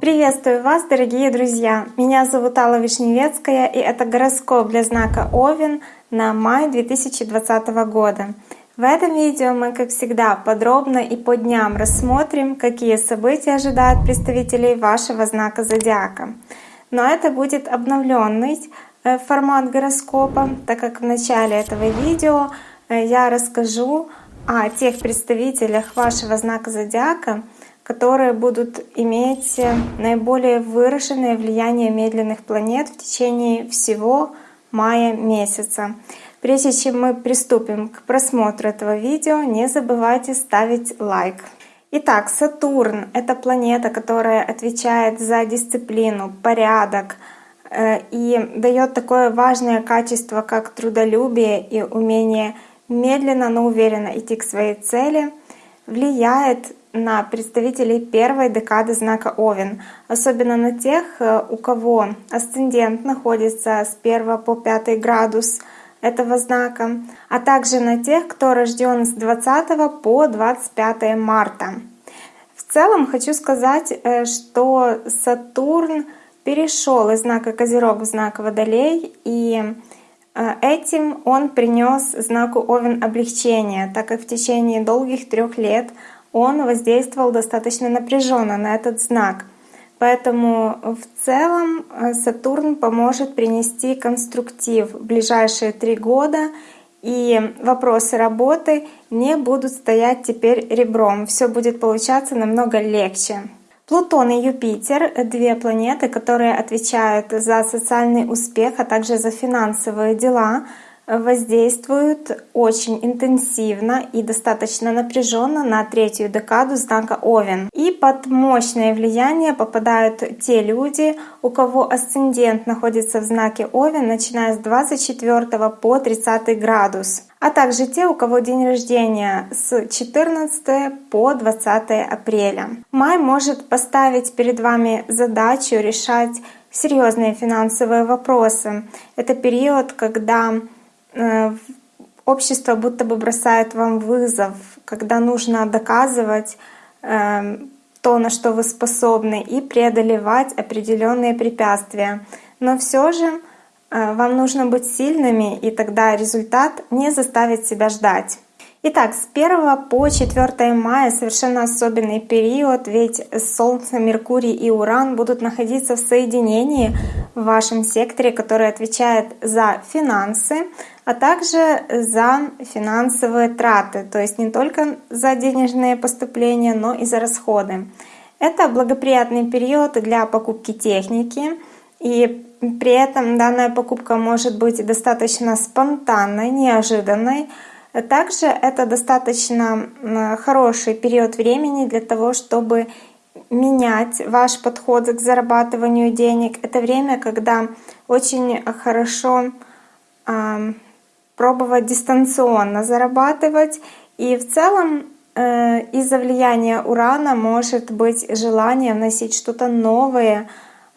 Приветствую вас, дорогие друзья! Меня зовут Алла Вишневецкая, и это гороскоп для знака Овен на май 2020 года. В этом видео мы, как всегда, подробно и по дням рассмотрим, какие события ожидают представителей вашего знака зодиака. Но это будет обновленный э, формат гороскопа, так как в начале этого видео э, я расскажу о тех представителях вашего знака зодиака, которые будут иметь наиболее выраженное влияние медленных планет в течение всего мая месяца. Прежде чем мы приступим к просмотру этого видео, не забывайте ставить лайк. Итак, Сатурн — это планета, которая отвечает за дисциплину, порядок э, и дает такое важное качество, как трудолюбие и умение медленно, но уверенно идти к своей цели, влияет на представителей первой декады знака Овен, особенно на тех, э, у кого асцендент находится с 1 по 5 градус этого знака, а также на тех, кто рожден с 20 по 25 марта. В целом хочу сказать, э, что Сатурн перешел из знака Козерог в знак Водолей, и этим он принес знаку Овен облегчение, так как в течение долгих трех лет он воздействовал достаточно напряженно на этот знак. Поэтому в целом э, Сатурн поможет принести конструктив в ближайшие три года, и вопросы работы не будут стоять теперь ребром. Все будет получаться намного легче. Плутон и Юпитер — две планеты, которые отвечают за социальный успех, а также за финансовые дела — воздействуют очень интенсивно и достаточно напряженно на третью декаду знака Овен. И под мощное влияние попадают те люди, у кого асцендент находится в знаке Овен, начиная с 24 по 30 градус а также те, у кого день рождения с 14 по 20 апреля. Май может поставить перед вами задачу решать серьезные финансовые вопросы. Это период, когда общество будто бы бросает вам вызов, когда нужно доказывать э, то, на что вы способны, и преодолевать определенные препятствия. Но все же э, вам нужно быть сильными, и тогда результат не заставит себя ждать. Итак, с 1 по 4 мая совершенно особенный период, ведь Солнце, Меркурий и Уран будут находиться в соединении в вашем секторе, который отвечает за финансы, а также за финансовые траты, то есть не только за денежные поступления, но и за расходы. Это благоприятный период для покупки техники, и при этом данная покупка может быть достаточно спонтанной, неожиданной. Также это достаточно хороший период времени для того, чтобы менять ваш подход к зарабатыванию денег. Это время, когда очень хорошо пробовать дистанционно зарабатывать. И в целом э, из-за влияния урана может быть желание вносить что-то новое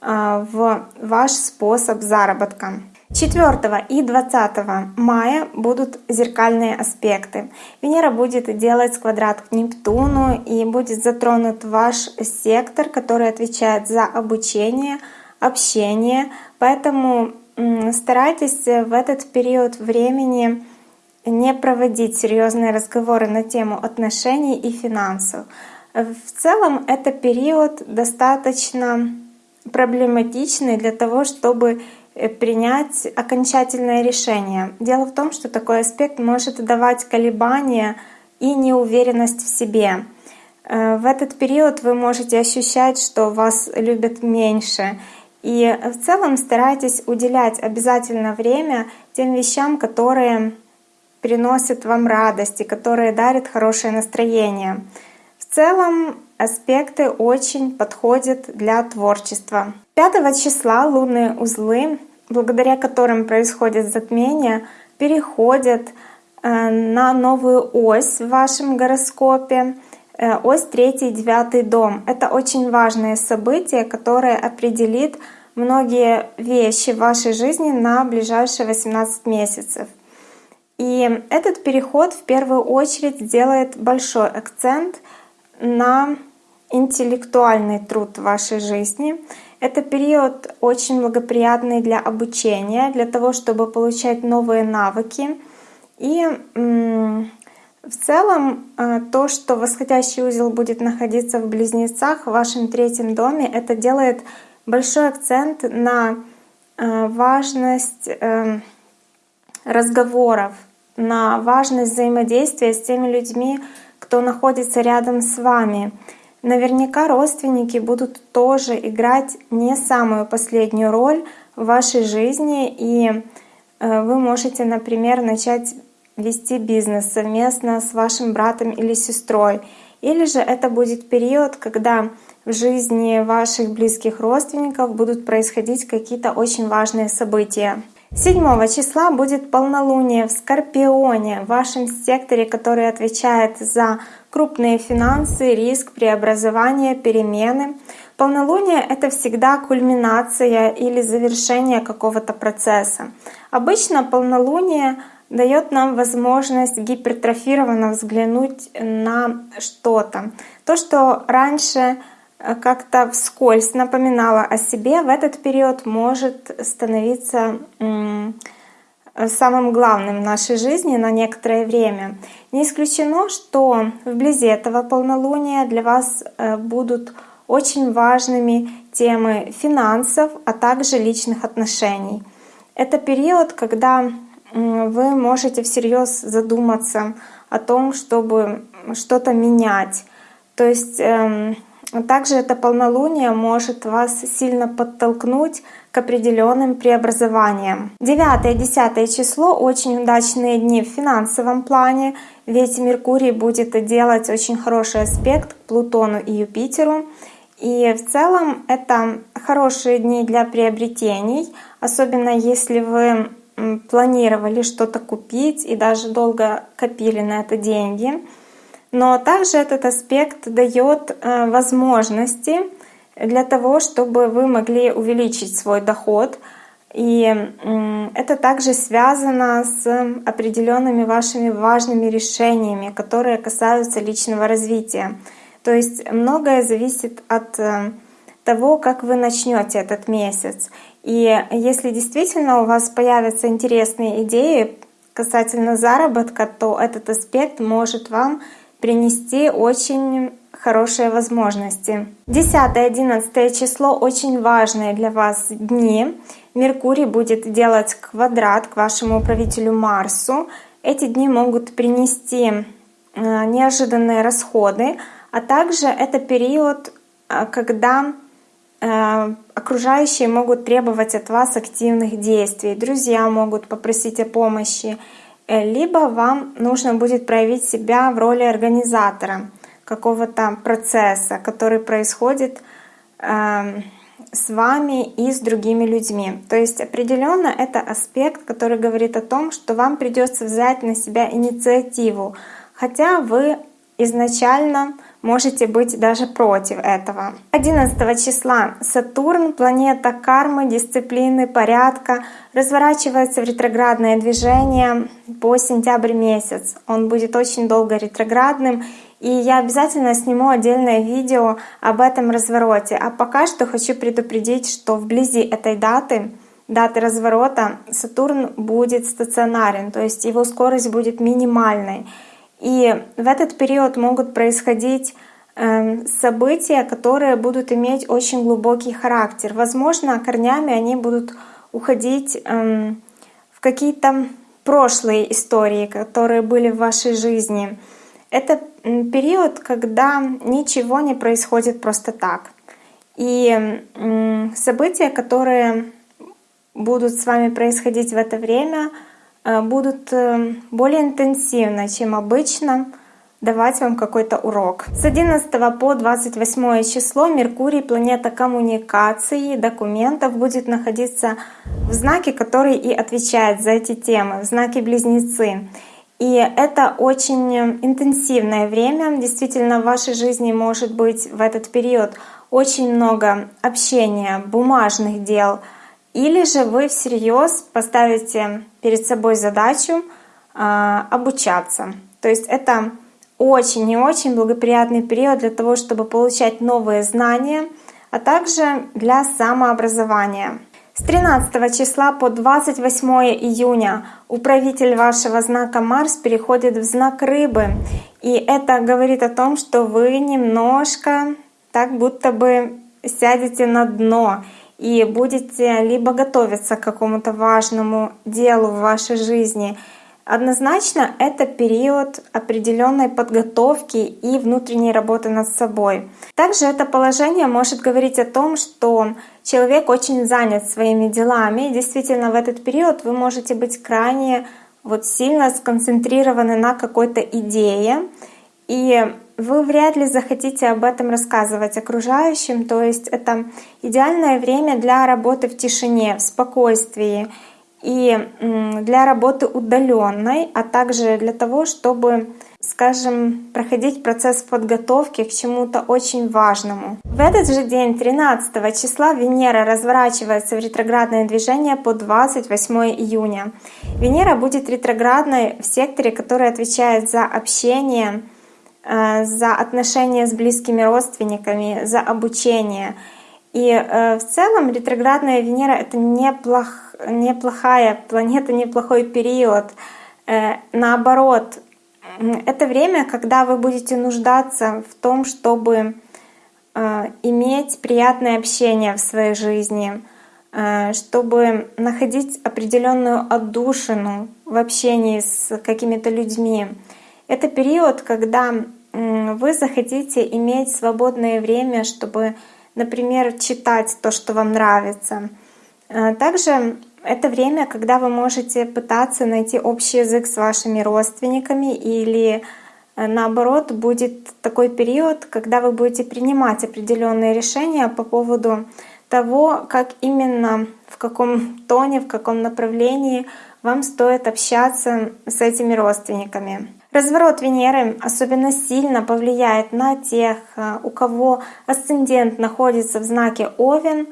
э, в ваш способ заработка. 4 и 20 мая будут зеркальные аспекты. Венера будет делать квадрат к Нептуну и будет затронут ваш сектор, который отвечает за обучение, общение. Поэтому старайтесь в этот период времени не проводить серьезные разговоры на тему отношений и финансов. В целом это период достаточно проблематичный для того, чтобы принять окончательное решение. Дело в том, что такой аспект может давать колебания и неуверенность в себе. Э, в этот период вы можете ощущать, что вас любят меньше, и в целом старайтесь уделять обязательно время тем вещам, которые приносят вам радость и которые дарят хорошее настроение. В целом аспекты очень подходят для творчества. 5 числа лунные узлы, благодаря которым происходит затмение, переходят э, на новую ось в вашем гороскопе. Э, ось третий и девятый дом. Это очень важное событие, которое определит многие вещи в вашей жизни на ближайшие 18 месяцев. И этот переход в первую очередь сделает большой акцент на интеллектуальный труд в вашей жизни. Это период очень благоприятный для обучения, для того, чтобы получать новые навыки. И в целом э, то, что восходящий узел будет находиться в близнецах в вашем третьем доме, это делает большой акцент на э, важность эм, разговоров, на важность взаимодействия с теми людьми, кто находится рядом с вами. Наверняка родственники будут тоже играть не самую последнюю роль в вашей жизни, и э, вы можете, например, начать вести бизнес совместно с вашим братом или сестрой. Или же это будет период, когда в жизни ваших близких родственников будут происходить какие-то очень важные события. 7 числа будет полнолуние в Скорпионе, в вашем секторе, который отвечает за крупные финансы, риск, преобразование, перемены. Полнолуние — это всегда кульминация или завершение какого-то процесса. Обычно полнолуние дает нам возможность гипертрофированно взглянуть на что-то. То, что раньше Э, как-то вскользь напоминала о себе, в этот период может становиться самым главным в нашей жизни на некоторое время. Не исключено, что вблизи этого полнолуния для вас э, будут очень важными темы финансов, а также личных отношений. Это период, когда вы можете всерьез задуматься о том, чтобы что-то менять. То есть эм, также это полнолуние может вас сильно подтолкнуть к определенным преобразованиям. 9 и 10 число — очень удачные дни в финансовом плане, ведь Меркурий будет делать очень хороший аспект к Плутону и Юпитеру. И в целом это хорошие дни для приобретений, особенно если вы планировали что-то купить и даже долго копили на это деньги — но также этот аспект дает э, возможности для того, чтобы вы могли увеличить свой доход. И это также связано с определенными вашими важными решениями, которые касаются личного развития. То есть многое зависит от э, того, как вы начнете этот месяц. И если действительно у вас появятся интересные идеи касательно заработка, то этот аспект может вам принести очень хорошие возможности. 10-11 число очень важные для вас дни. Меркурий будет делать квадрат к вашему управителю Марсу. Эти дни могут принести э, неожиданные расходы, а также это период, э, когда э, окружающие могут требовать от вас активных действий, друзья могут попросить о помощи, либо вам нужно будет проявить себя в роли организатора какого-то процесса, который происходит э, с вами и с другими людьми. То есть определенно это аспект, который говорит о том, что вам придется взять на себя инициативу, хотя вы изначально можете быть даже против этого. 11 числа Сатурн, планета кармы, дисциплины, порядка, разворачивается в ретроградное движение по сентябрь месяц. Он будет очень долго ретроградным, и я обязательно сниму отдельное видео об этом развороте. А пока что хочу предупредить, что вблизи этой даты даты разворота Сатурн будет стационарен, то есть его скорость будет минимальной. И в этот период могут происходить эм, события, которые будут иметь очень глубокий характер. Возможно, корнями они будут уходить эм, в какие-то прошлые истории, которые были в вашей жизни. Это период, когда ничего не происходит просто так. И события, которые будут с вами происходить в это время — будут э, более интенсивно, чем обычно, давать вам какой-то урок. С 11 по 28 число Меркурий, планета коммуникации, документов, будет находиться в знаке, который и отвечает за эти темы, в знаке Близнецы. И это очень интенсивное время. Действительно, в вашей жизни может быть в этот период очень много общения, бумажных дел — или же вы всерьез поставите перед собой задачу а, обучаться. То есть это очень и очень благоприятный период для того, чтобы получать новые знания, а также для самообразования. С 13 числа по 28 июня управитель вашего знака Марс переходит в знак Рыбы. И это говорит о том, что вы немножко так будто бы сядете на дно и будете либо готовиться к какому-то важному делу в вашей жизни, Однозначно это период определенной подготовки и внутренней работы над собой. Также это положение может говорить о том, что человек очень занят своими делами. И действительно, в этот период вы можете быть крайне вот сильно сконцентрированы на какой-то идее. И вы вряд ли захотите об этом рассказывать окружающим. То есть это идеальное время для работы в тишине, в спокойствии и для работы удаленной, а также для того, чтобы, скажем, проходить процесс подготовки к чему-то очень важному. В этот же день, 13 числа, Венера разворачивается в ретроградное движение по 28 июня. Венера будет ретроградной в секторе, который отвечает за общение, за отношения с близкими родственниками, за обучение. И э, в целом ретроградная Венера — это неплохо неплохая планета, неплохой период. Э, наоборот, это время, когда вы будете нуждаться в том, чтобы э, иметь приятное общение в своей жизни, э, чтобы находить определенную отдушину в общении с какими-то людьми. Это период, когда вы захотите иметь свободное время, чтобы, например, читать то, что вам нравится. Также это время, когда вы можете пытаться найти общий язык с вашими родственниками или э, наоборот будет такой период, когда вы будете принимать определенные решения по поводу того, как именно, в каком тоне, в каком направлении вам стоит общаться с этими родственниками. Разворот Венеры особенно сильно повлияет на тех, э, у кого асцендент находится в знаке Овен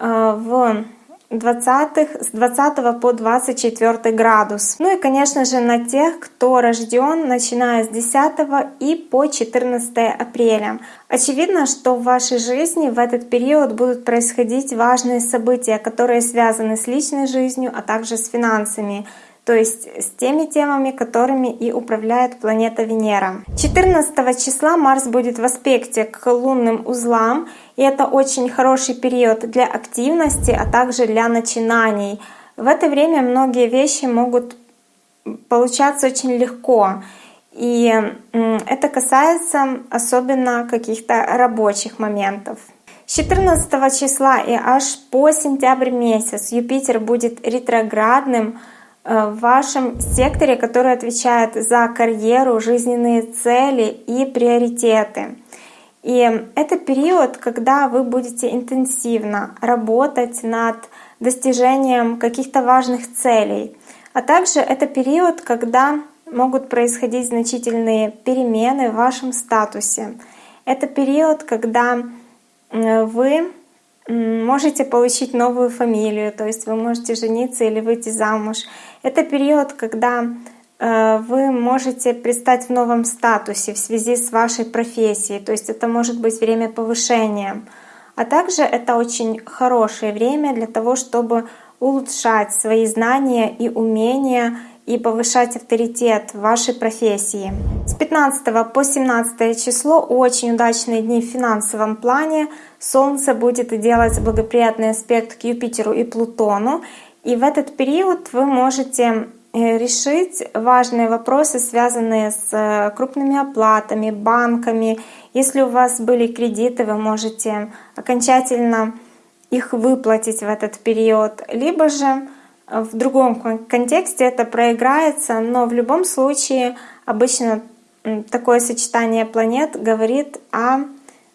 э, в 20 с 20 по 24 градус. Ну и, конечно же, на тех, кто рожден начиная с 10 и по 14 апреля. Очевидно, что в вашей жизни в этот период будут происходить важные события, которые связаны с личной жизнью, а также с финансами то есть с теми темами, которыми и управляет планета Венера. 14 числа Марс будет в аспекте к лунным узлам, и это очень хороший период для активности, а также для начинаний. В это время многие вещи могут получаться очень легко. И это касается особенно каких-то рабочих моментов. С 14 числа и аж по сентябрь месяц Юпитер будет ретроградным в вашем секторе, который отвечает за карьеру, жизненные цели и приоритеты. И это период, когда вы будете интенсивно работать над достижением каких-то важных целей. А также это период, когда могут происходить значительные перемены в вашем статусе. Это период, когда вы можете получить новую фамилию, то есть вы можете жениться или выйти замуж. Это период, когда э, вы можете предстать в новом статусе в связи с вашей профессией, то есть это может быть время повышения. А также это очень хорошее время для того, чтобы улучшать свои знания и умения и повышать авторитет вашей профессии. С 15 по 17 число очень удачные дни в финансовом плане. Солнце будет делать благоприятный аспект к Юпитеру и Плутону. И в этот период вы можете э, решить важные вопросы, связанные с э, крупными оплатами, банками. Если у вас были кредиты, вы можете окончательно их выплатить в этот период. Либо же в другом контексте это проиграется, но в любом случае обычно такое сочетание планет говорит о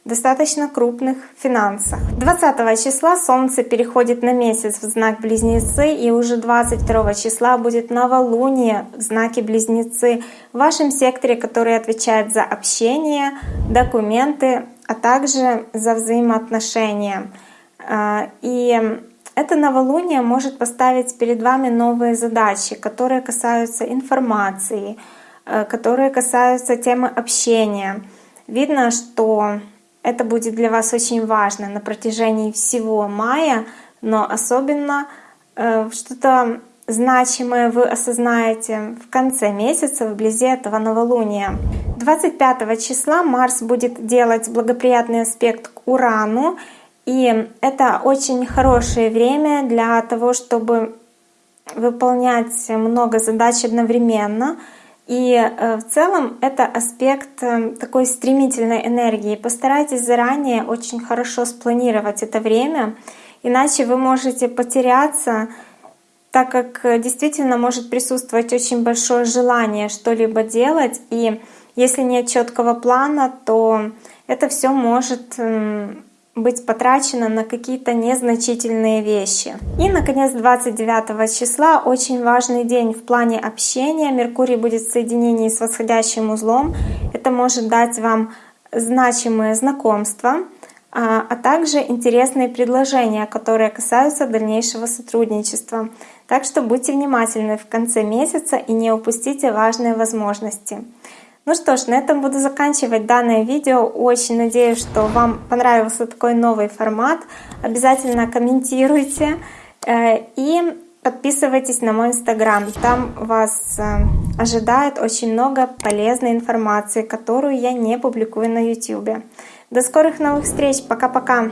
достаточно крупных финансах. 20 числа Солнце переходит на месяц в знак Близнецы, и уже 22 числа будет новолуние в знаке Близнецы в вашем секторе, который отвечает за общение, документы, а также за взаимоотношения. А, и это новолуние может поставить перед вами новые задачи, которые касаются информации, э, которые касаются темы общения. Видно, что это будет для вас очень важно на протяжении всего мая, но особенно э, что-то значимое вы осознаете в конце месяца, вблизи этого новолуния. 25 числа Марс будет делать благоприятный аспект к Урану, и это очень хорошее время для того, чтобы выполнять много задач одновременно. И э, в целом это аспект э, такой стремительной энергии. Постарайтесь заранее очень хорошо спланировать это время, иначе вы можете потеряться, так как действительно может присутствовать очень большое желание что-либо делать. И если нет четкого плана, то это все может быть потрачено на какие-то незначительные вещи. И, наконец, 29 числа очень важный день в плане общения. Меркурий будет в соединении с восходящим узлом. Это может дать вам значимые знакомства, а, а также интересные предложения, которые касаются дальнейшего сотрудничества. Так что будьте внимательны в конце месяца и не упустите важные возможности. Ну что ж, на этом буду заканчивать данное видео. Очень надеюсь, что вам понравился такой новый формат. Обязательно комментируйте э, и подписывайтесь на мой инстаграм. Там вас э, ожидает очень много полезной информации, которую я не публикую на YouTube. До скорых новых встреч. Пока-пока.